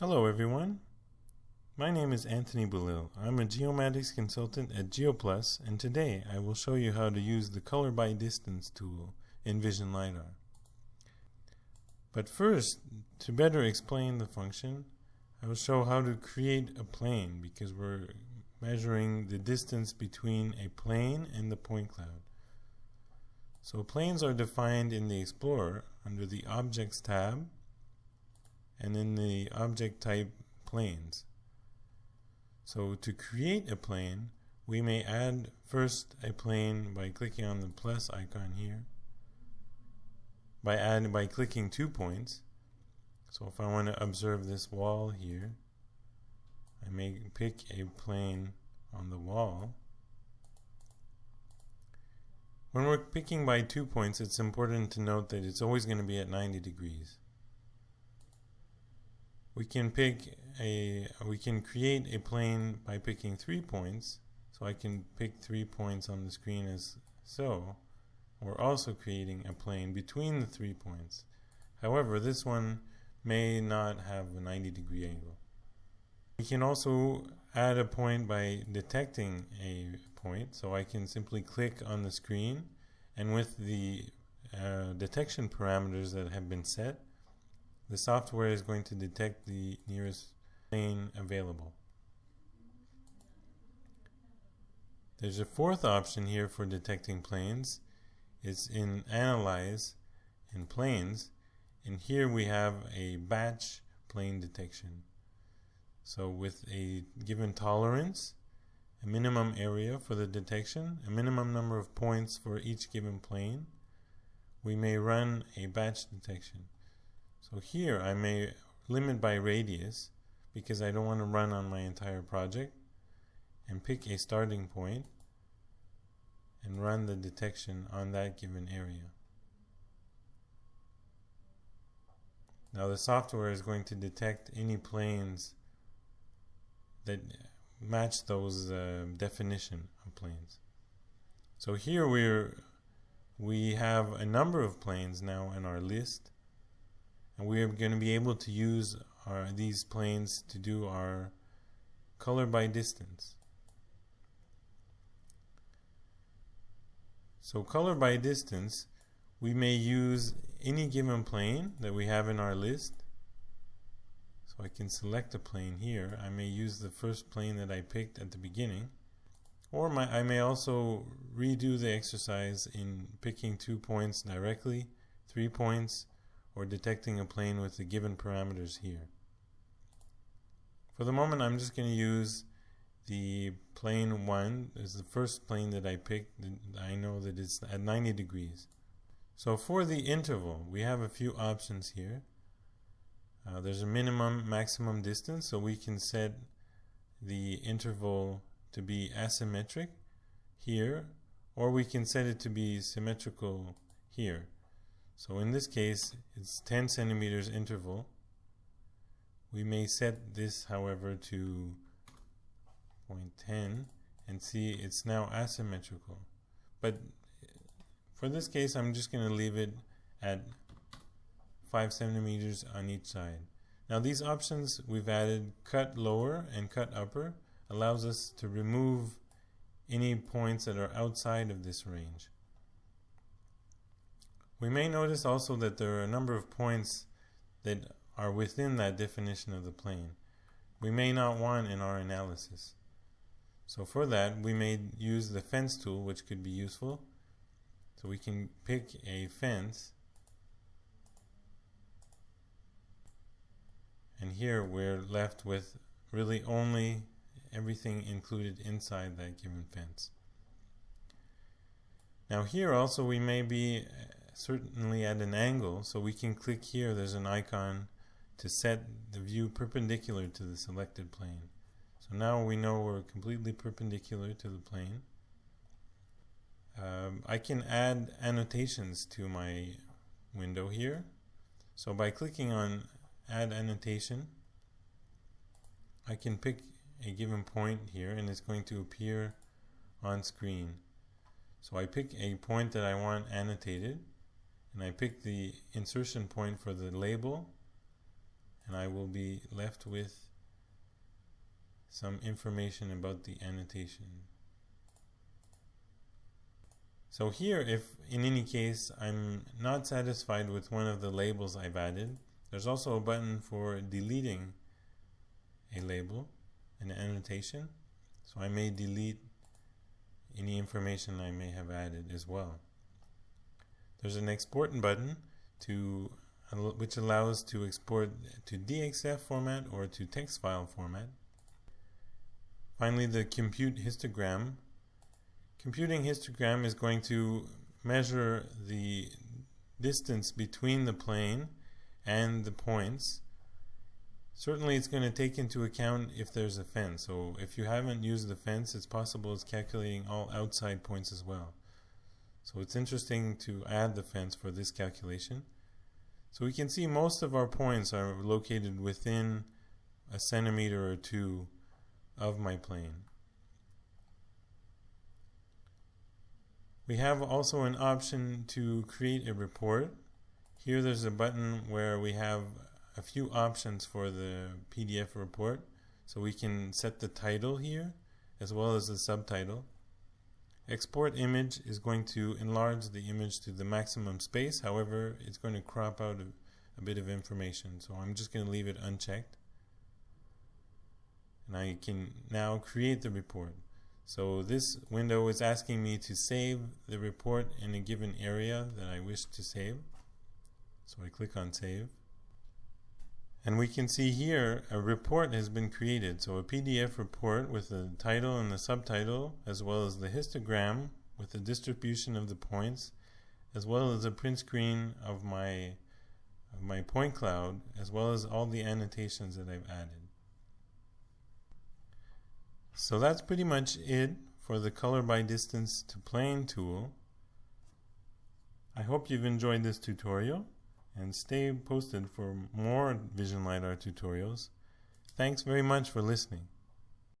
Hello everyone. My name is Anthony Belil. I'm a geomatics consultant at GeoPlus and today I will show you how to use the color by distance tool in Vision LiDAR. But first, to better explain the function, I will show how to create a plane because we're measuring the distance between a plane and the point cloud. So planes are defined in the Explorer under the Objects tab and in the object type planes. So to create a plane, we may add first a plane by clicking on the plus icon here, by add, by clicking two points. So if I want to observe this wall here, I may pick a plane on the wall. When we're picking by two points, it's important to note that it's always going to be at 90 degrees we can pick a we can create a plane by picking three points. So I can pick three points on the screen as so. We're also creating a plane between the three points. However this one may not have a 90 degree angle. We can also add a point by detecting a point. So I can simply click on the screen and with the uh, detection parameters that have been set the software is going to detect the nearest plane available. There's a fourth option here for detecting planes. It's in Analyze in Planes. And here we have a batch plane detection. So with a given tolerance, a minimum area for the detection, a minimum number of points for each given plane, we may run a batch detection. So here I may limit by radius because I don't want to run on my entire project and pick a starting point and run the detection on that given area. Now the software is going to detect any planes that match those uh, definition of planes. So here we're we have a number of planes now in our list and we are going to be able to use our, these planes to do our color by distance. So color by distance, we may use any given plane that we have in our list. So I can select a plane here. I may use the first plane that I picked at the beginning. Or my, I may also redo the exercise in picking two points directly, three points, or detecting a plane with the given parameters here. For the moment I'm just going to use the plane 1 is the first plane that I picked. I know that it's at 90 degrees. So for the interval we have a few options here. Uh, there's a minimum maximum distance so we can set the interval to be asymmetric here or we can set it to be symmetrical here. So in this case, it's 10 centimeters interval. We may set this, however, to 0.10 and see it's now asymmetrical. But for this case, I'm just going to leave it at 5 centimeters on each side. Now these options we've added cut lower and cut upper allows us to remove any points that are outside of this range. We may notice also that there are a number of points that are within that definition of the plane. We may not want in our analysis. So for that, we may use the fence tool, which could be useful. So we can pick a fence. And here we're left with really only everything included inside that given fence. Now here also we may be certainly at an angle. So we can click here. There's an icon to set the view perpendicular to the selected plane. So now we know we're completely perpendicular to the plane. Um, I can add annotations to my window here. So by clicking on add annotation I can pick a given point here and it's going to appear on screen. So I pick a point that I want annotated and I pick the insertion point for the label and I will be left with some information about the annotation. So here, if in any case I'm not satisfied with one of the labels I've added, there's also a button for deleting a label, an annotation. So I may delete any information I may have added as well. There's an export button to which allows to export to DXF format or to text file format. Finally, the compute histogram. Computing histogram is going to measure the distance between the plane and the points. Certainly it's going to take into account if there's a fence. So if you haven't used the fence, it's possible it's calculating all outside points as well. So it's interesting to add the fence for this calculation. So we can see most of our points are located within a centimeter or two of my plane. We have also an option to create a report. Here there's a button where we have a few options for the PDF report. So we can set the title here as well as the subtitle. Export image is going to enlarge the image to the maximum space. However, it's going to crop out a, a bit of information. So I'm just going to leave it unchecked. And I can now create the report. So this window is asking me to save the report in a given area that I wish to save. So I click on save. And we can see here a report has been created. So a PDF report with the title and the subtitle, as well as the histogram with the distribution of the points, as well as a print screen of my, of my point cloud, as well as all the annotations that I've added. So that's pretty much it for the color by distance to plane tool. I hope you've enjoyed this tutorial and stay posted for more Vision LiDAR tutorials. Thanks very much for listening.